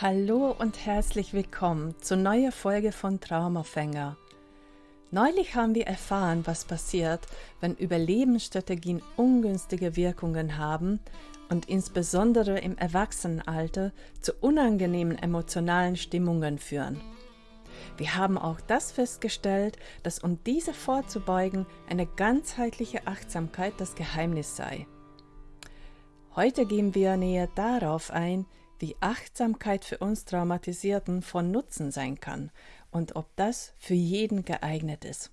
Hallo und herzlich willkommen zur neuen Folge von Traumafänger. Neulich haben wir erfahren, was passiert, wenn Überlebensstrategien ungünstige Wirkungen haben und insbesondere im Erwachsenenalter zu unangenehmen emotionalen Stimmungen führen. Wir haben auch das festgestellt, dass um diese vorzubeugen, eine ganzheitliche Achtsamkeit das Geheimnis sei. Heute gehen wir näher darauf ein, wie Achtsamkeit für uns Traumatisierten von Nutzen sein kann und ob das für jeden geeignet ist.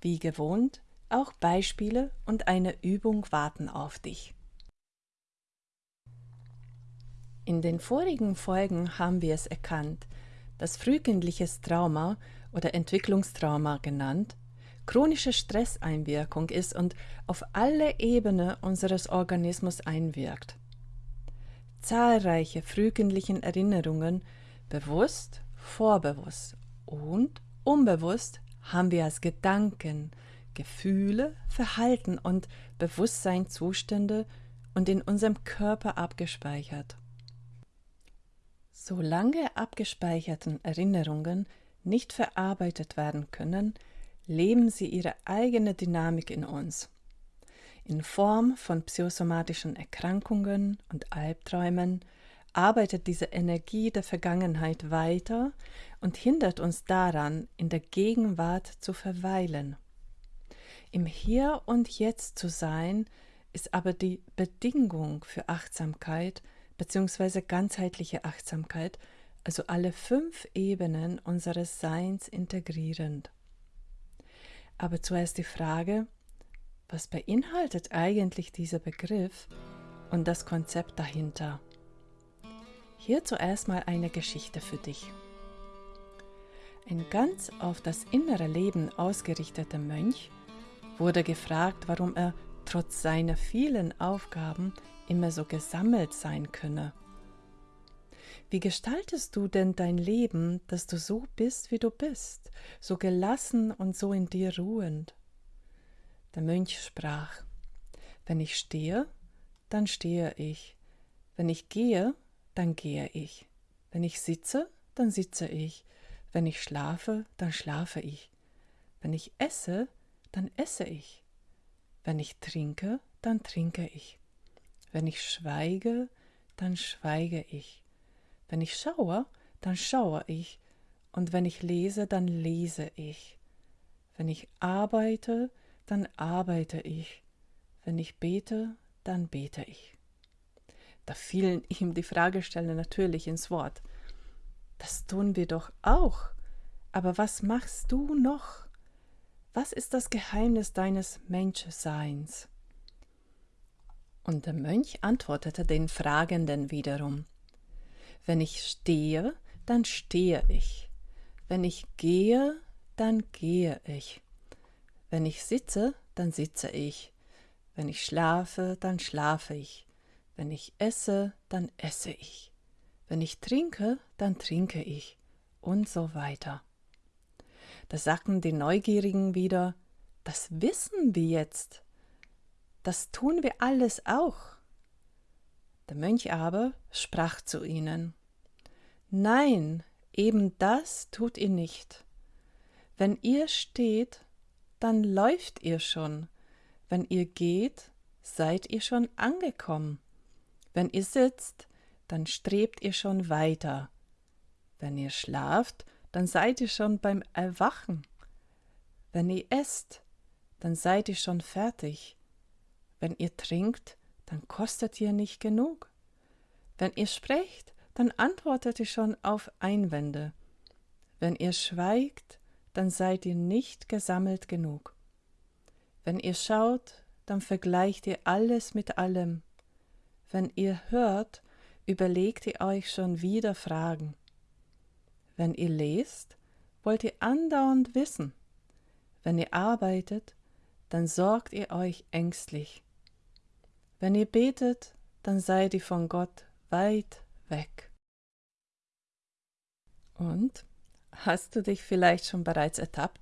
Wie gewohnt, auch Beispiele und eine Übung warten auf dich. In den vorigen Folgen haben wir es erkannt, dass frühkindliches Trauma oder Entwicklungstrauma genannt chronische Stresseinwirkung ist und auf alle Ebenen unseres Organismus einwirkt zahlreiche frühkindlichen Erinnerungen, bewusst, vorbewusst und unbewusst, haben wir als Gedanken, Gefühle, Verhalten und Bewusstseinszustände und in unserem Körper abgespeichert. Solange abgespeicherten Erinnerungen nicht verarbeitet werden können, leben sie ihre eigene Dynamik in uns in Form von psychosomatischen Erkrankungen und Albträumen arbeitet diese Energie der Vergangenheit weiter und hindert uns daran, in der Gegenwart zu verweilen. Im Hier und Jetzt zu sein, ist aber die Bedingung für Achtsamkeit bzw. ganzheitliche Achtsamkeit, also alle fünf Ebenen unseres Seins integrierend. Aber zuerst die Frage, was beinhaltet eigentlich dieser Begriff und das Konzept dahinter? Hier zuerst mal eine Geschichte für dich. Ein ganz auf das innere Leben ausgerichteter Mönch wurde gefragt, warum er trotz seiner vielen Aufgaben immer so gesammelt sein könne. Wie gestaltest du denn dein Leben, dass du so bist, wie du bist, so gelassen und so in dir ruhend? Der Mönch sprach, wenn ich stehe, dann stehe ich, wenn ich gehe, dann gehe ich, wenn ich sitze, dann sitze ich, wenn ich schlafe, dann schlafe ich, wenn ich esse, dann esse ich, wenn ich trinke, dann trinke ich, wenn ich schweige, dann schweige ich, wenn ich schaue, dann schaue ich, und wenn ich lese, dann lese ich, wenn ich arbeite, dann arbeite ich. Wenn ich bete, dann bete ich. Da fielen ihm die Fragesteller natürlich ins Wort. Das tun wir doch auch. Aber was machst du noch? Was ist das Geheimnis deines Menschseins? Und der Mönch antwortete den Fragenden wiederum. Wenn ich stehe, dann stehe ich. Wenn ich gehe, dann gehe ich. Wenn ich sitze, dann sitze ich. Wenn ich schlafe, dann schlafe ich. Wenn ich esse, dann esse ich. Wenn ich trinke, dann trinke ich. Und so weiter. Da sagten die Neugierigen wieder, das wissen wir jetzt. Das tun wir alles auch. Der Mönch aber sprach zu ihnen, Nein, eben das tut ihr nicht. Wenn ihr steht, dann läuft ihr schon. Wenn ihr geht, seid ihr schon angekommen. Wenn ihr sitzt, dann strebt ihr schon weiter. Wenn ihr schlaft, dann seid ihr schon beim Erwachen. Wenn ihr esst, dann seid ihr schon fertig. Wenn ihr trinkt, dann kostet ihr nicht genug. Wenn ihr sprecht, dann antwortet ihr schon auf Einwände. Wenn ihr schweigt, dann seid ihr nicht gesammelt genug. Wenn ihr schaut, dann vergleicht ihr alles mit allem. Wenn ihr hört, überlegt ihr euch schon wieder Fragen. Wenn ihr lest, wollt ihr andauernd wissen. Wenn ihr arbeitet, dann sorgt ihr euch ängstlich. Wenn ihr betet, dann seid ihr von Gott weit weg. Und Hast du dich vielleicht schon bereits ertappt?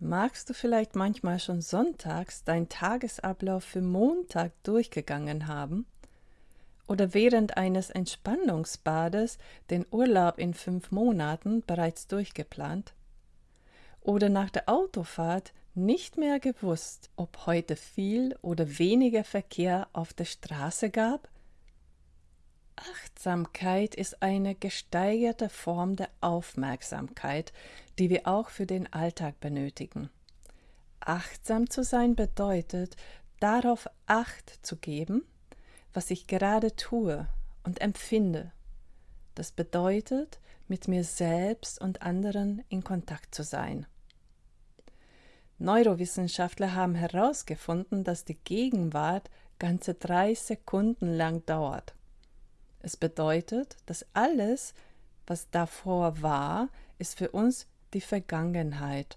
Magst du vielleicht manchmal schon sonntags deinen Tagesablauf für Montag durchgegangen haben? oder während eines Entspannungsbades den Urlaub in fünf Monaten bereits durchgeplant? Oder nach der Autofahrt nicht mehr gewusst, ob heute viel oder weniger Verkehr auf der Straße gab? Achtsamkeit ist eine gesteigerte Form der Aufmerksamkeit, die wir auch für den Alltag benötigen. Achtsam zu sein bedeutet, darauf Acht zu geben, was ich gerade tue und empfinde. Das bedeutet, mit mir selbst und anderen in Kontakt zu sein. Neurowissenschaftler haben herausgefunden, dass die Gegenwart ganze drei Sekunden lang dauert. Es bedeutet, dass alles, was davor war, ist für uns die Vergangenheit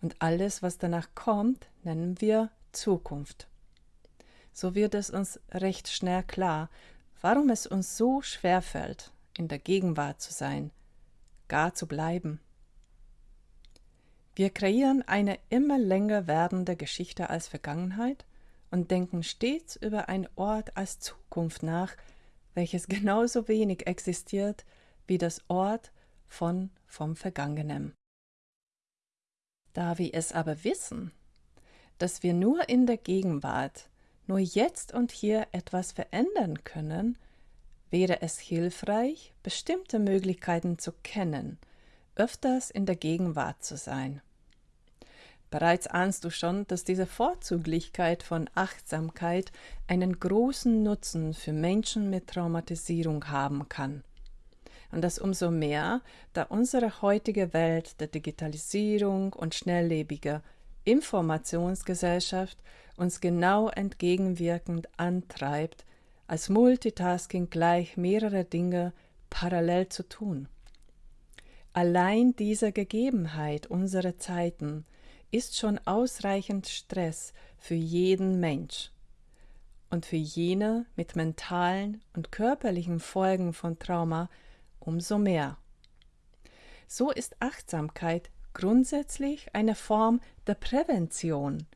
und alles, was danach kommt, nennen wir Zukunft. So wird es uns recht schnell klar, warum es uns so schwer fällt, in der Gegenwart zu sein, gar zu bleiben. Wir kreieren eine immer länger werdende Geschichte als Vergangenheit und denken stets über einen Ort als Zukunft nach, welches genauso wenig existiert wie das Ort von vom Vergangenen. Da wir es aber wissen, dass wir nur in der Gegenwart, nur jetzt und hier etwas verändern können, wäre es hilfreich, bestimmte Möglichkeiten zu kennen, öfters in der Gegenwart zu sein. Bereits ahnst du schon, dass diese Vorzüglichkeit von Achtsamkeit einen großen Nutzen für Menschen mit Traumatisierung haben kann. Und das umso mehr, da unsere heutige Welt der Digitalisierung und schnelllebiger Informationsgesellschaft uns genau entgegenwirkend antreibt, als Multitasking gleich mehrere Dinge parallel zu tun. Allein diese Gegebenheit unserer Zeiten ist schon ausreichend Stress für jeden Mensch und für jene mit mentalen und körperlichen Folgen von Trauma umso mehr. So ist Achtsamkeit grundsätzlich eine Form der Prävention,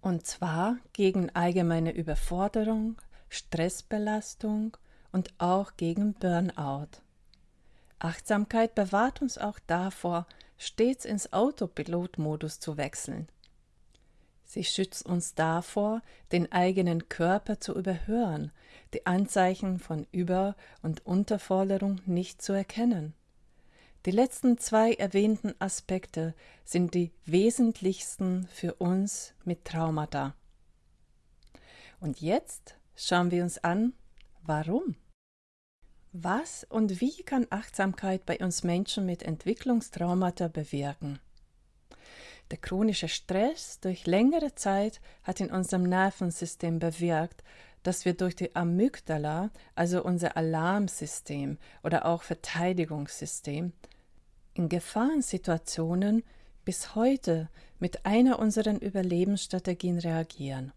und zwar gegen allgemeine Überforderung, Stressbelastung und auch gegen Burnout. Achtsamkeit bewahrt uns auch davor, stets ins Autopilotmodus zu wechseln. Sie schützt uns davor, den eigenen Körper zu überhören, die Anzeichen von Über- und Unterforderung nicht zu erkennen. Die letzten zwei erwähnten Aspekte sind die wesentlichsten für uns mit Traumata. Und jetzt schauen wir uns an, warum. Was und wie kann Achtsamkeit bei uns Menschen mit Entwicklungstraumata bewirken? Der chronische Stress durch längere Zeit hat in unserem Nervensystem bewirkt, dass wir durch die Amygdala, also unser Alarmsystem oder auch Verteidigungssystem, in Gefahrensituationen bis heute mit einer unserer Überlebensstrategien reagieren.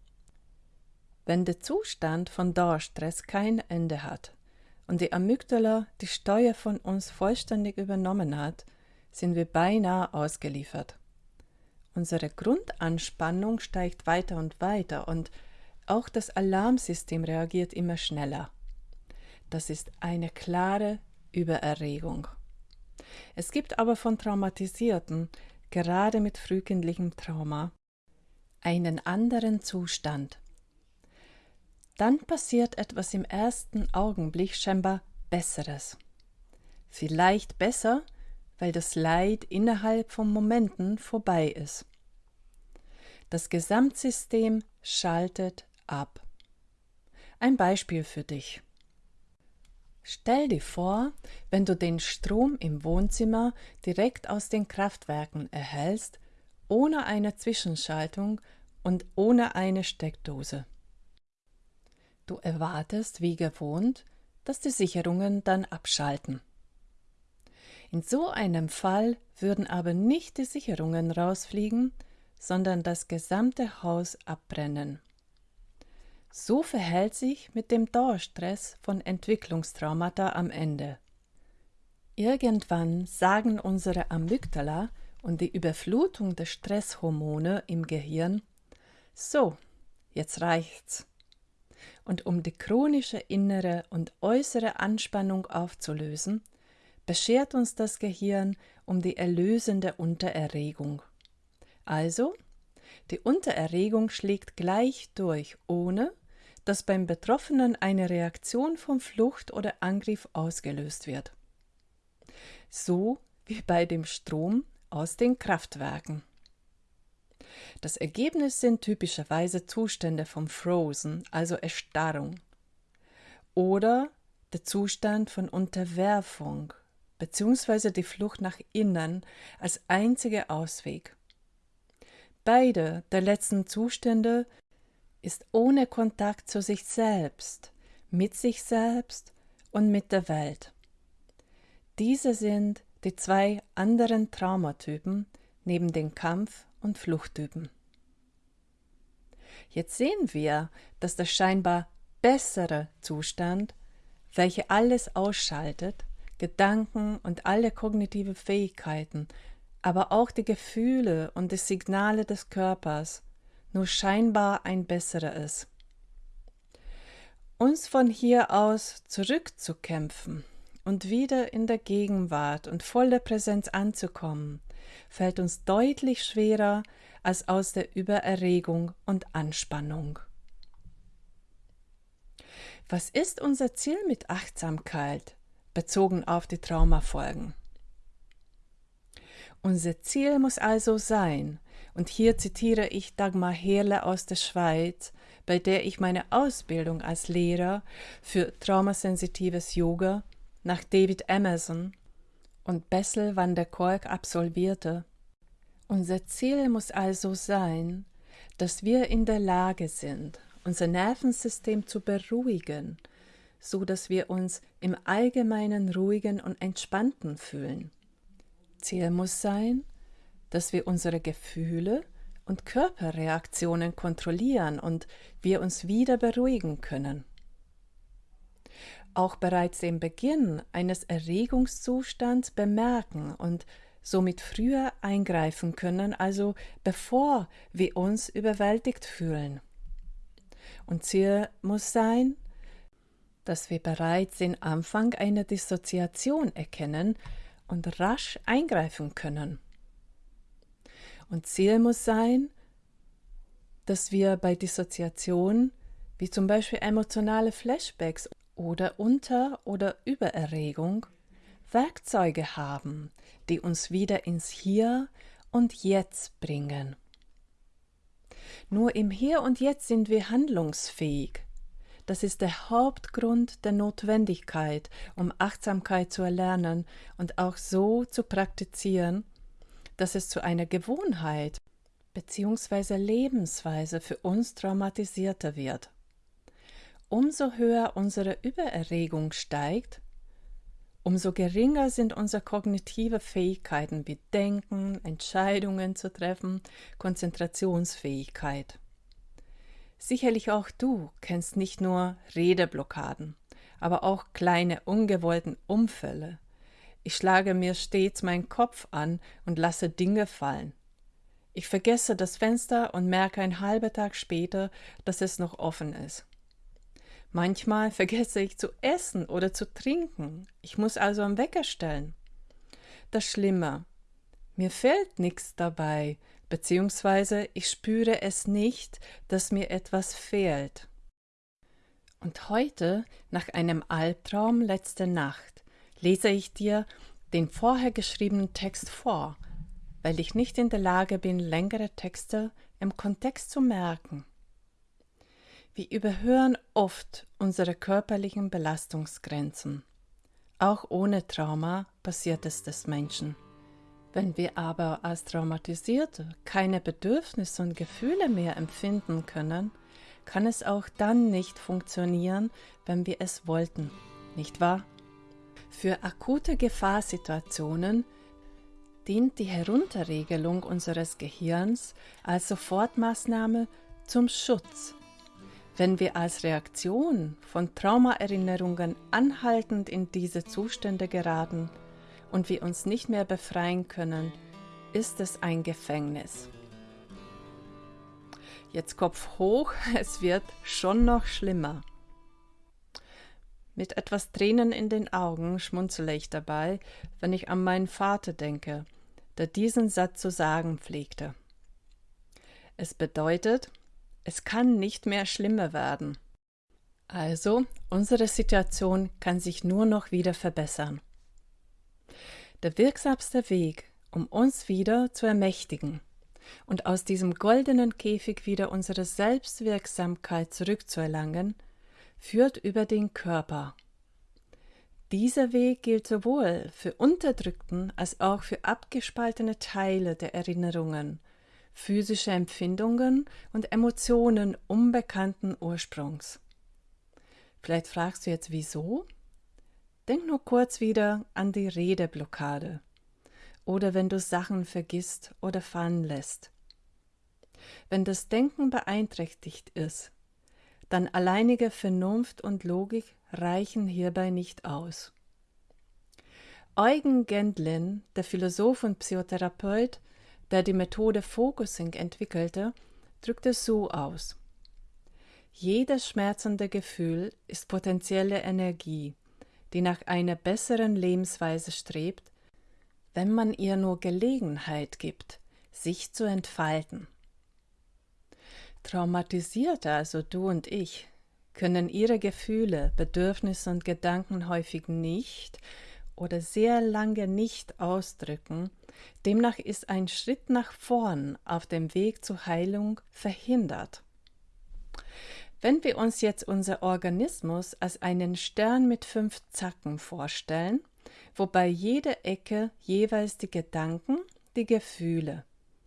Wenn der Zustand von Dauerstress kein Ende hat, und die Amygdala die Steuer von uns vollständig übernommen hat, sind wir beinahe ausgeliefert. Unsere Grundanspannung steigt weiter und weiter und auch das Alarmsystem reagiert immer schneller. Das ist eine klare Übererregung. Es gibt aber von Traumatisierten, gerade mit frühkindlichem Trauma, einen anderen Zustand, dann passiert etwas im ersten Augenblick scheinbar Besseres. Vielleicht besser, weil das Leid innerhalb von Momenten vorbei ist. Das Gesamtsystem schaltet ab. Ein Beispiel für dich. Stell dir vor, wenn du den Strom im Wohnzimmer direkt aus den Kraftwerken erhältst, ohne eine Zwischenschaltung und ohne eine Steckdose. Du erwartest, wie gewohnt, dass die Sicherungen dann abschalten. In so einem Fall würden aber nicht die Sicherungen rausfliegen, sondern das gesamte Haus abbrennen. So verhält sich mit dem Dauerstress von Entwicklungstraumata am Ende. Irgendwann sagen unsere Amygdala und die Überflutung der Stresshormone im Gehirn, so, jetzt reicht's und um die chronische innere und äußere Anspannung aufzulösen, beschert uns das Gehirn um die erlösende Untererregung. Also, die Untererregung schlägt gleich durch, ohne dass beim Betroffenen eine Reaktion von Flucht oder Angriff ausgelöst wird. So wie bei dem Strom aus den Kraftwerken. Das Ergebnis sind typischerweise Zustände von Frozen, also Erstarrung, oder der Zustand von Unterwerfung bzw. die Flucht nach innen als einziger Ausweg. Beide der letzten Zustände ist ohne Kontakt zu sich selbst, mit sich selbst und mit der Welt. Diese sind die zwei anderen Traumatypen neben den Kampf- und Fluchttypen. Jetzt sehen wir, dass der scheinbar bessere Zustand, welcher alles ausschaltet, Gedanken und alle kognitive Fähigkeiten, aber auch die Gefühle und die Signale des Körpers, nur scheinbar ein besserer ist. Uns von hier aus zurückzukämpfen und wieder in der Gegenwart und voller Präsenz anzukommen, fällt uns deutlich schwerer als aus der Übererregung und Anspannung. Was ist unser Ziel mit Achtsamkeit bezogen auf die Traumafolgen? Unser Ziel muss also sein, und hier zitiere ich Dagmar Herle aus der Schweiz, bei der ich meine Ausbildung als Lehrer für traumasensitives Yoga nach David Emerson und Bessel van der Kolk absolvierte. Unser Ziel muss also sein, dass wir in der Lage sind, unser Nervensystem zu beruhigen, so dass wir uns im Allgemeinen ruhigen und entspannten fühlen. Ziel muss sein, dass wir unsere Gefühle und Körperreaktionen kontrollieren und wir uns wieder beruhigen können. Auch bereits den Beginn eines Erregungszustands bemerken und somit früher eingreifen können, also bevor wir uns überwältigt fühlen. Und Ziel muss sein, dass wir bereits den Anfang einer Dissoziation erkennen und rasch eingreifen können. Und Ziel muss sein, dass wir bei Dissoziation, wie zum Beispiel emotionale Flashbacks oder Unter- oder Übererregung, Werkzeuge haben, die uns wieder ins Hier und Jetzt bringen. Nur im Hier und Jetzt sind wir handlungsfähig. Das ist der Hauptgrund der Notwendigkeit, um Achtsamkeit zu erlernen und auch so zu praktizieren, dass es zu einer Gewohnheit bzw. Lebensweise für uns traumatisierter wird. Umso höher unsere Übererregung steigt, umso geringer sind unsere kognitive Fähigkeiten wie Denken, Entscheidungen zu treffen, Konzentrationsfähigkeit. Sicherlich auch du kennst nicht nur Redeblockaden, aber auch kleine ungewollten Umfälle, ich schlage mir stets meinen Kopf an und lasse Dinge fallen. Ich vergesse das Fenster und merke ein halber Tag später, dass es noch offen ist. Manchmal vergesse ich zu essen oder zu trinken. Ich muss also am Wecker stellen. Das Schlimme, mir fällt nichts dabei, beziehungsweise ich spüre es nicht, dass mir etwas fehlt. Und heute, nach einem Albtraum letzte Nacht, lese ich dir den vorher geschriebenen Text vor, weil ich nicht in der Lage bin, längere Texte im Kontext zu merken. Wir überhören oft unsere körperlichen Belastungsgrenzen. Auch ohne Trauma passiert es des Menschen. Wenn wir aber als Traumatisierte keine Bedürfnisse und Gefühle mehr empfinden können, kann es auch dann nicht funktionieren, wenn wir es wollten, nicht wahr? Für akute Gefahrsituationen dient die Herunterregelung unseres Gehirns als Sofortmaßnahme zum Schutz. Wenn wir als Reaktion von Traumaerinnerungen anhaltend in diese Zustände geraten und wir uns nicht mehr befreien können, ist es ein Gefängnis. Jetzt Kopf hoch, es wird schon noch schlimmer. Mit etwas Tränen in den Augen schmunzele ich dabei, wenn ich an meinen Vater denke, der diesen Satz zu sagen pflegte. Es bedeutet, es kann nicht mehr schlimmer werden. Also, unsere Situation kann sich nur noch wieder verbessern. Der wirksamste Weg, um uns wieder zu ermächtigen und aus diesem goldenen Käfig wieder unsere Selbstwirksamkeit zurückzuerlangen, führt über den Körper. Dieser Weg gilt sowohl für unterdrückten als auch für abgespaltene Teile der Erinnerungen, physische Empfindungen und Emotionen unbekannten Ursprungs. Vielleicht fragst du jetzt wieso? Denk nur kurz wieder an die Redeblockade oder wenn du Sachen vergisst oder fallen lässt. Wenn das Denken beeinträchtigt ist, dann alleinige Vernunft und Logik reichen hierbei nicht aus. Eugen Gendlin, der Philosoph und Psychotherapeut, der die Methode Focusing entwickelte, drückt es so aus. Jedes schmerzende Gefühl ist potenzielle Energie, die nach einer besseren Lebensweise strebt, wenn man ihr nur Gelegenheit gibt, sich zu entfalten. Traumatisierte, also du und ich, können ihre Gefühle, Bedürfnisse und Gedanken häufig nicht oder sehr lange nicht ausdrücken, demnach ist ein Schritt nach vorn auf dem Weg zur Heilung verhindert. Wenn wir uns jetzt unser Organismus als einen Stern mit fünf Zacken vorstellen, wobei jede Ecke jeweils die Gedanken, die Gefühle,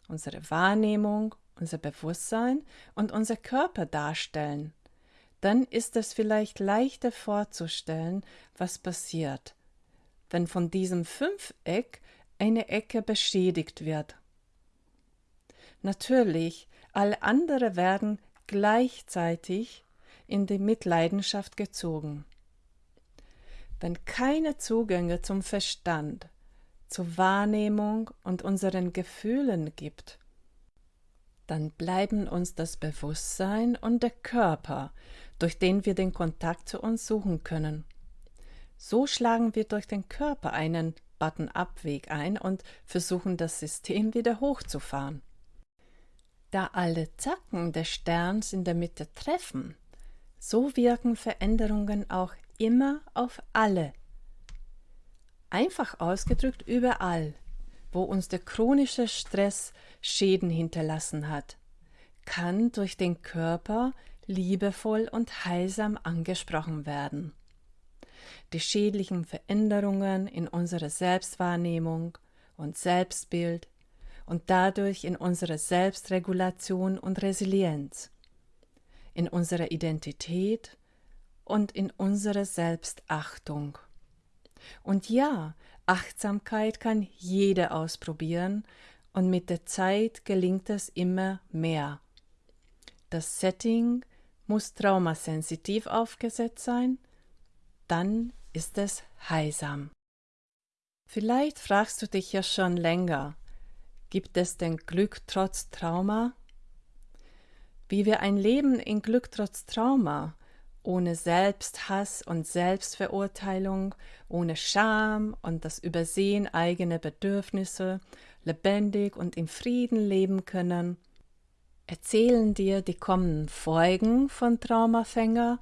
unsere Wahrnehmung unser Bewusstsein und unser Körper darstellen, dann ist es vielleicht leichter vorzustellen, was passiert, wenn von diesem Fünfeck eine Ecke beschädigt wird. Natürlich, alle andere werden gleichzeitig in die Mitleidenschaft gezogen. Wenn keine Zugänge zum Verstand, zur Wahrnehmung und unseren Gefühlen gibt, dann bleiben uns das Bewusstsein und der Körper, durch den wir den Kontakt zu uns suchen können. So schlagen wir durch den Körper einen Button-Up-Weg ein und versuchen das System wieder hochzufahren. Da alle Zacken des Sterns in der Mitte treffen, so wirken Veränderungen auch immer auf alle. Einfach ausgedrückt überall, wo uns der chronische Stress Schäden hinterlassen hat, kann durch den Körper liebevoll und heilsam angesprochen werden. Die schädlichen Veränderungen in unserer Selbstwahrnehmung und Selbstbild und dadurch in unserer Selbstregulation und Resilienz, in unserer Identität und in unserer Selbstachtung. Und ja, Achtsamkeit kann jeder ausprobieren und mit der Zeit gelingt es immer mehr. Das Setting muss traumasensitiv aufgesetzt sein, dann ist es heilsam. Vielleicht fragst du dich ja schon länger, gibt es denn Glück trotz Trauma? Wie wir ein Leben in Glück trotz Trauma ohne Selbsthass und Selbstverurteilung, ohne Scham und das Übersehen eigener Bedürfnisse, lebendig und im Frieden leben können, erzählen dir die kommenden Folgen von Traumafänger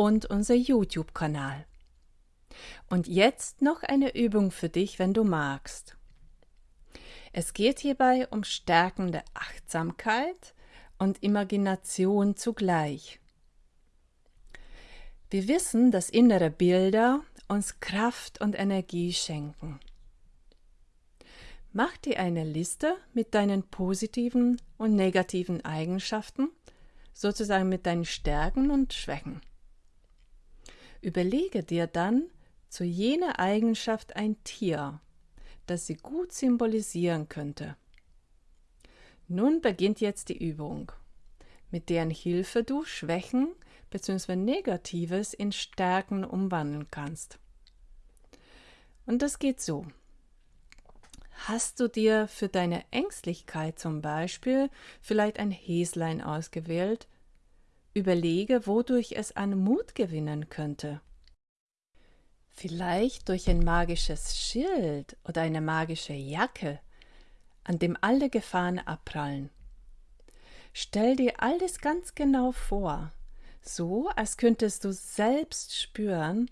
und unser YouTube-Kanal. Und jetzt noch eine Übung für dich, wenn du magst. Es geht hierbei um stärkende Achtsamkeit und Imagination zugleich. Wir wissen, dass innere Bilder uns Kraft und Energie schenken. Mach dir eine Liste mit deinen positiven und negativen Eigenschaften, sozusagen mit deinen Stärken und Schwächen. Überlege dir dann zu jener Eigenschaft ein Tier, das sie gut symbolisieren könnte. Nun beginnt jetzt die Übung, mit deren Hilfe du Schwächen bzw. Negatives in Stärken umwandeln kannst. Und das geht so. Hast du dir für deine Ängstlichkeit zum Beispiel vielleicht ein Häslein ausgewählt? Überlege, wodurch es an Mut gewinnen könnte. Vielleicht durch ein magisches Schild oder eine magische Jacke, an dem alle Gefahren abprallen. Stell dir alles ganz genau vor, so als könntest du selbst spüren,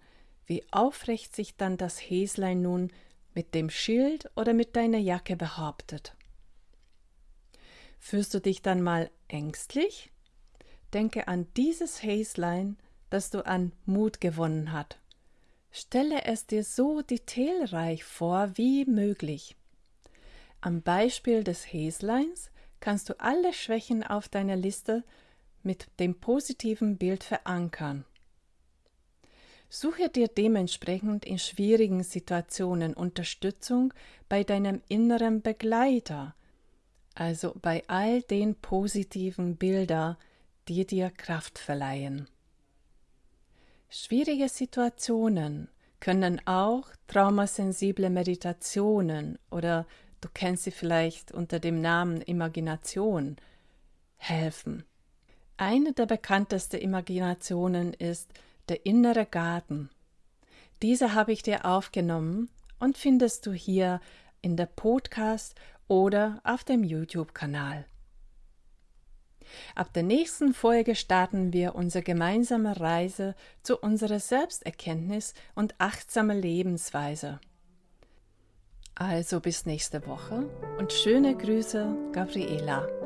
wie aufrecht sich dann das Häslein nun mit dem Schild oder mit deiner Jacke behauptet. Fühlst du dich dann mal ängstlich? Denke an dieses Häslein, das du an Mut gewonnen hat. Stelle es dir so detailreich vor wie möglich. Am Beispiel des Häsleins kannst du alle Schwächen auf deiner Liste mit dem positiven Bild verankern. Suche dir dementsprechend in schwierigen Situationen Unterstützung bei deinem inneren Begleiter, also bei all den positiven Bildern, die dir Kraft verleihen. Schwierige Situationen können auch traumasensible Meditationen oder du kennst sie vielleicht unter dem Namen Imagination helfen. Eine der bekanntesten Imaginationen ist der innere Garten. Diese habe ich dir aufgenommen und findest du hier in der Podcast oder auf dem YouTube-Kanal. Ab der nächsten Folge starten wir unsere gemeinsame Reise zu unserer Selbsterkenntnis und achtsamer Lebensweise. Also bis nächste Woche und schöne Grüße, Gabriela.